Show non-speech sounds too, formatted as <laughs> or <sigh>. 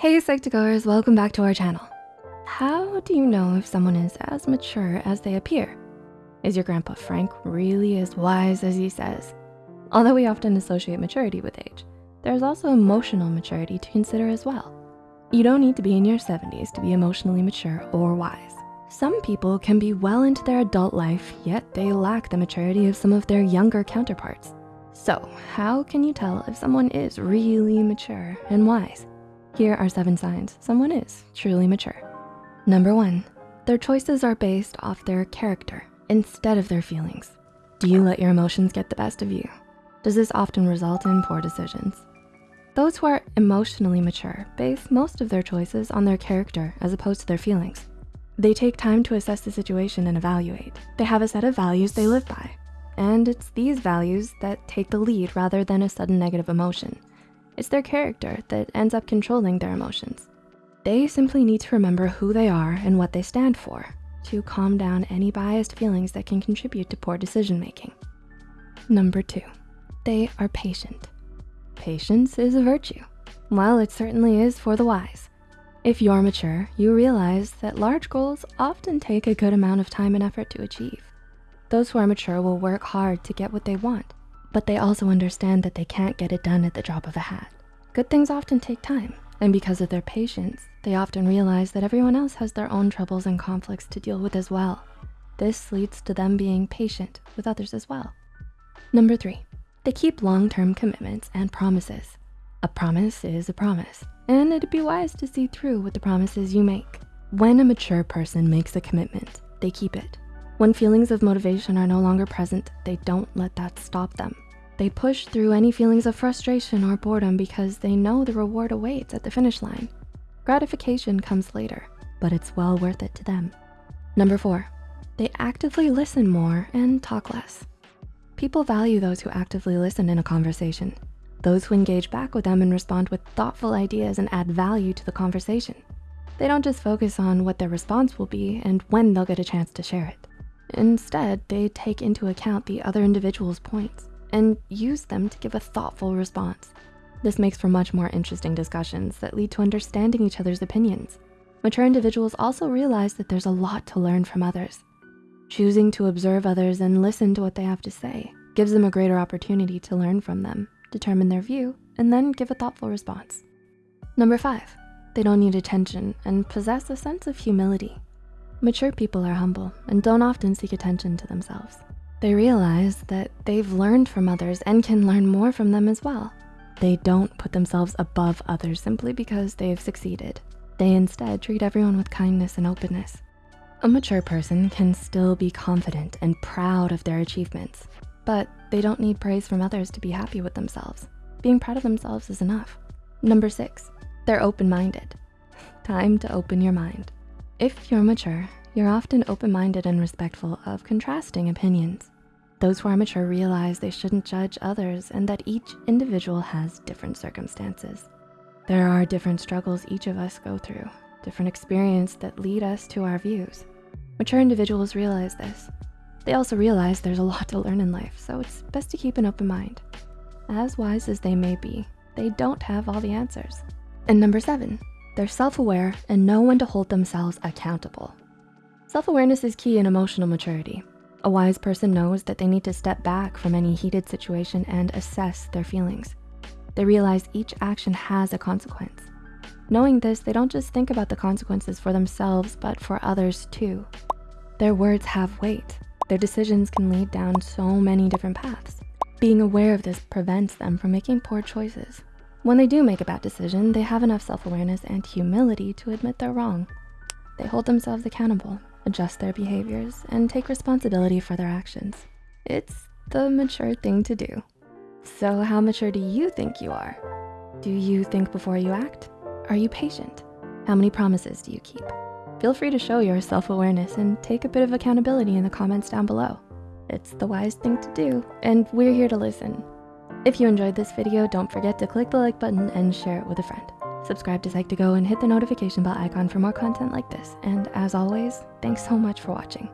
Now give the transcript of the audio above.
Hey Psych2Goers, welcome back to our channel. How do you know if someone is as mature as they appear? Is your grandpa Frank really as wise as he says? Although we often associate maturity with age, there's also emotional maturity to consider as well. You don't need to be in your 70s to be emotionally mature or wise. Some people can be well into their adult life, yet they lack the maturity of some of their younger counterparts. So how can you tell if someone is really mature and wise? Here are seven signs someone is truly mature. Number one, their choices are based off their character instead of their feelings. Do you let your emotions get the best of you? Does this often result in poor decisions? Those who are emotionally mature base most of their choices on their character as opposed to their feelings. They take time to assess the situation and evaluate. They have a set of values they live by. And it's these values that take the lead rather than a sudden negative emotion. It's their character that ends up controlling their emotions. They simply need to remember who they are and what they stand for to calm down any biased feelings that can contribute to poor decision-making. Number two, they are patient. Patience is a virtue. While it certainly is for the wise. If you're mature, you realize that large goals often take a good amount of time and effort to achieve. Those who are mature will work hard to get what they want but they also understand that they can't get it done at the drop of a hat. Good things often take time, and because of their patience, they often realize that everyone else has their own troubles and conflicts to deal with as well. This leads to them being patient with others as well. Number three, they keep long-term commitments and promises. A promise is a promise, and it'd be wise to see through with the promises you make. When a mature person makes a commitment, they keep it. When feelings of motivation are no longer present, they don't let that stop them. They push through any feelings of frustration or boredom because they know the reward awaits at the finish line. Gratification comes later, but it's well worth it to them. Number four, they actively listen more and talk less. People value those who actively listen in a conversation, those who engage back with them and respond with thoughtful ideas and add value to the conversation. They don't just focus on what their response will be and when they'll get a chance to share it. Instead, they take into account the other individual's points and use them to give a thoughtful response. This makes for much more interesting discussions that lead to understanding each other's opinions. Mature individuals also realize that there's a lot to learn from others. Choosing to observe others and listen to what they have to say gives them a greater opportunity to learn from them, determine their view, and then give a thoughtful response. Number five, they don't need attention and possess a sense of humility. Mature people are humble and don't often seek attention to themselves. They realize that they've learned from others and can learn more from them as well. They don't put themselves above others simply because they have succeeded. They instead treat everyone with kindness and openness. A mature person can still be confident and proud of their achievements, but they don't need praise from others to be happy with themselves. Being proud of themselves is enough. Number six, they're open-minded. <laughs> Time to open your mind. If you're mature, you're often open-minded and respectful of contrasting opinions. Those who are mature realize they shouldn't judge others and that each individual has different circumstances. There are different struggles each of us go through, different experiences that lead us to our views. Mature individuals realize this. They also realize there's a lot to learn in life, so it's best to keep an open mind. As wise as they may be, they don't have all the answers. And number seven, they're self-aware and know when to hold themselves accountable. Self-awareness is key in emotional maturity. A wise person knows that they need to step back from any heated situation and assess their feelings. They realize each action has a consequence. Knowing this, they don't just think about the consequences for themselves, but for others too. Their words have weight. Their decisions can lead down so many different paths. Being aware of this prevents them from making poor choices. When they do make a bad decision, they have enough self-awareness and humility to admit they're wrong. They hold themselves accountable, adjust their behaviors, and take responsibility for their actions. It's the mature thing to do. So how mature do you think you are? Do you think before you act? Are you patient? How many promises do you keep? Feel free to show your self-awareness and take a bit of accountability in the comments down below. It's the wise thing to do, and we're here to listen. If you enjoyed this video, don't forget to click the like button and share it with a friend. Subscribe to Psych2Go and hit the notification bell icon for more content like this. And as always, thanks so much for watching.